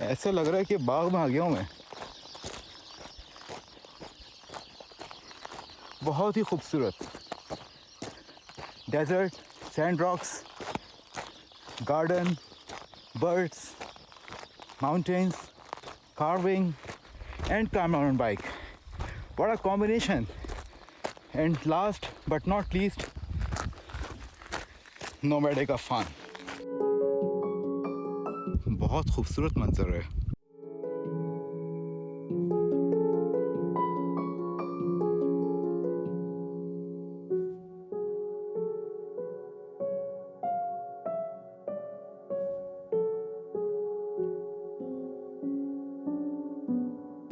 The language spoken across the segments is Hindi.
ऐसा लग रहा है कि बाग में आ गया हूँ मैं बहुत ही खूबसूरत desert, sand rocks, garden, birds, mountains, carving and कैमराउन bike. बड़ा combination and last but not least नोमेडे का फन बहुत खूबसूरत मंजर है।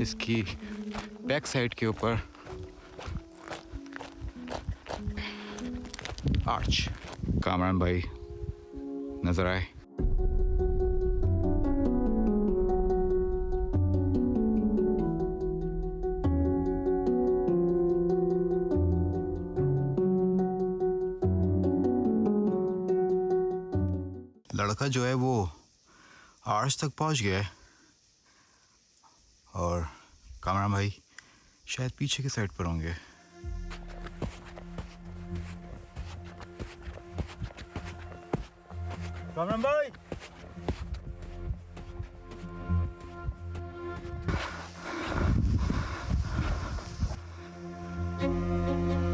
इसकी बैक साइड के ऊपर आर्च कामरान भाई नज़र आए। लड़का जो है वो आर्स तक पहुँच गया है। और कामरा भाई शायद पीछे के साइड पर होंगे। कामरान भाई! ओए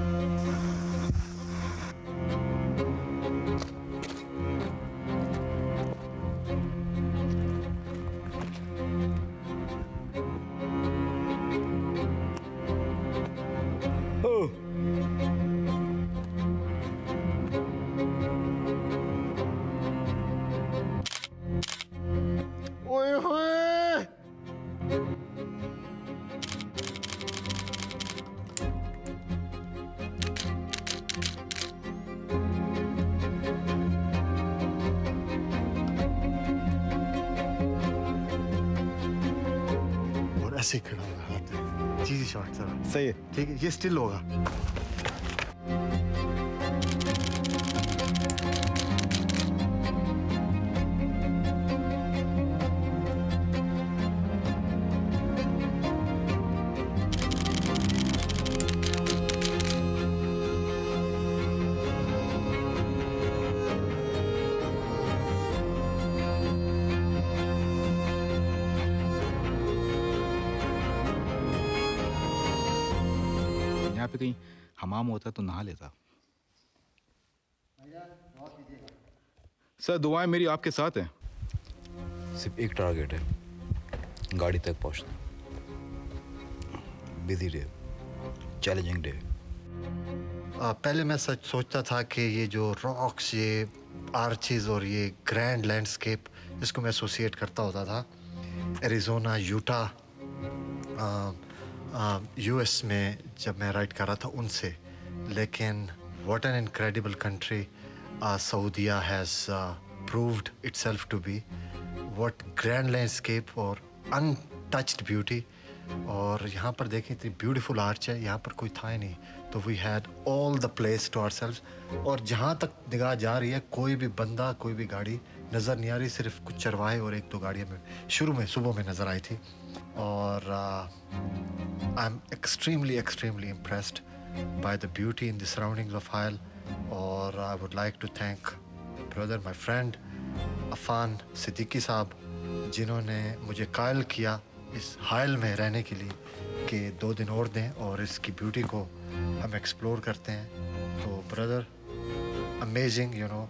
और ऐसे ही खड़ा होगा हाथ में चीजी शॉट सर सही है ठीक है ये स्टिल होगा यहाँ पे कहीं हमाम होता तो नहा लेता। सर दुआएँ मेरी आपके साथ हैं। सिर्फ़ एक टारगेट है गाड़ी तक पहुँचना। बिज़ी डे चैलेंजिंग डे पहले मैं सच सोचता था कि ये जो रॉक्स ये आर्चेज और ये ग्रैंड लैंडस्केप इसको मैं एसोसिएट करता होता था। एरिजोना यूटा यूएस में जब मैं राइड कर रहा था उनसे, लेकिन what an incredible country Saudia has proved itself to be what grand landscape और अनटच्ड ब्यूटी और यहाँ पर देखें, इतनी ब्यूटीफुल आर्च है, यहाँ पर कोई था ही नहीं। तो we had all the place to our और जहाँ तक निगाह जा रही है, कोई भी बंदा, कोई भी गाड़ी, नज़र नहीं आ रही, सिर्फ़ कुछ चरवाहे और एक दो गाड़ियाँ में, शुरू में, सुबह में नज़र आई थी। और I am extremely extremely impressed by the beauty in the surroundings of Hail और I would like to thank brother my friend Afan Siddiqui Sahab जिन्होंने मुझे कायल किया इस हायल में रहने के लिए कि दो दिन और दें और इसकी ब्यूटी को हम एक्सप्लोर करते हैं तो brother amazing you know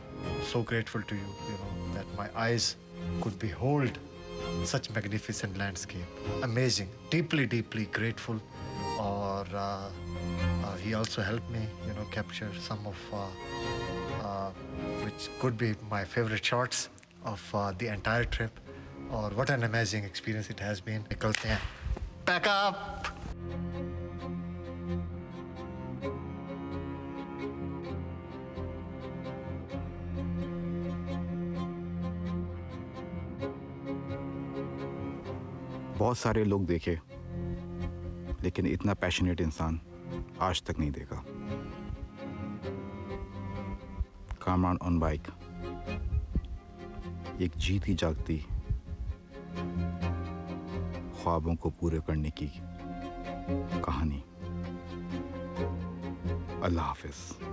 so grateful to you you know that my eyes could behold such magnificent landscape. Amazing. Deeply, deeply grateful. Or uh, uh, he also helped me, you know, capture some of uh, uh which could be my favorite shots of uh, the entire trip. Or what an amazing experience it has been. Yeah. Back up. बहुत सारे लोग देखे, लेकिन इतना पैशनेट इंसान आज तक नहीं देखा। कामरान ऑन बाइक एक जीती जागती ख्वाबों को पूरे करने की कहानी। अल्लाह हाफिज़।